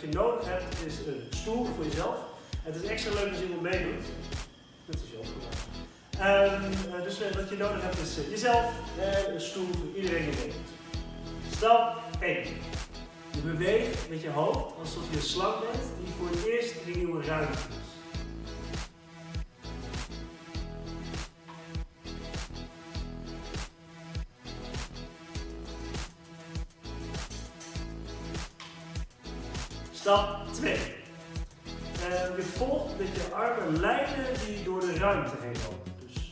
je nodig hebt is een stoel voor jezelf. Het is extra leuk als iemand meedoet. Dat is ook gedaan. Um, dus uh, wat je nodig hebt is jezelf en een stoel voor iedereen die meedoet. Stap 1. Je beweegt met je hoofd alsof je een slang bent die voor het eerst een nieuwe ruimte is. Stap 2. Uh, je volgt met je armen lijnen die door de ruimte heen lopen. Dus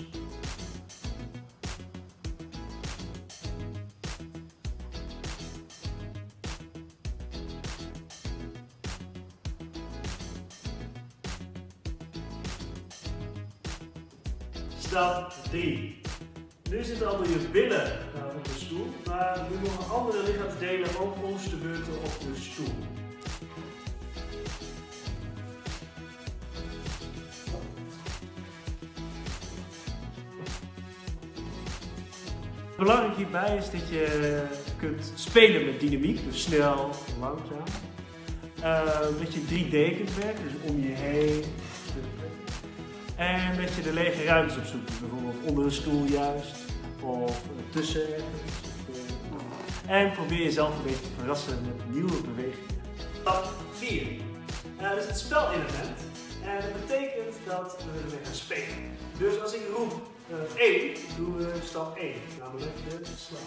Stap 3. Nu zitten allemaal je billen uh, op de stoel, maar nu mogen andere lichaamsdelen ook ons te beurten op de stoel. Belangrijk hierbij is dat je kunt spelen met dynamiek, dus snel, langzaam. Uh, dat je 3D kunt werken, dus om je heen. En dat je de lege ruimtes opzoekt, dus bijvoorbeeld onder een stoel juist, of tussen En probeer jezelf een beetje te verrassen met nieuwe bewegingen. Stap 4. Uh, dat is het spelelement. En dat betekent dat we ermee gaan spelen. Dus als ik roep uh, 1, doen we stap 1, namelijk de slag.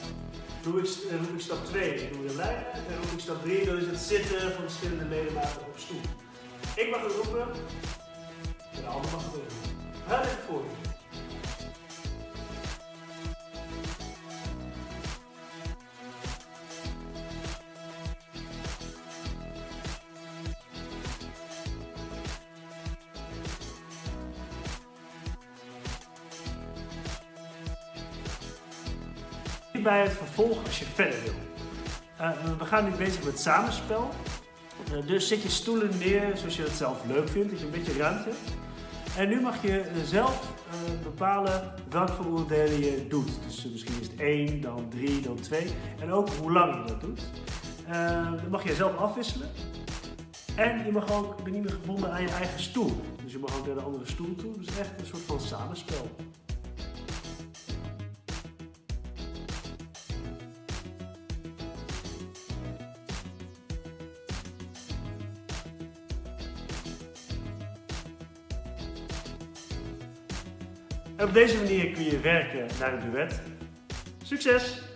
Doe ik, uh, roep ik stap 2, doen we de lijnen. En roep ik stap 3, dan is het zitten van verschillende ledematen op stoel. Ik mag het roepen, en de ander mag het roepen. Voor je. Bij het vervolg als je verder wil. Uh, we gaan nu bezig met samenspel. Uh, dus zet je stoelen neer zoals je het zelf leuk vindt, dat je een beetje ruimte hebt. En nu mag je zelf uh, bepalen welke onderdelen je doet. Dus misschien is het 1, dan 3, dan 2. En ook hoe lang je dat doet. dan mag je zelf afwisselen. En je mag ook, ben niet meer gebonden aan je eigen stoel. Dus je mag ook naar de andere stoel toe. Dus echt een soort van samenspel. Op deze manier kun je werken naar een duet. Succes!